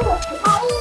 아이고.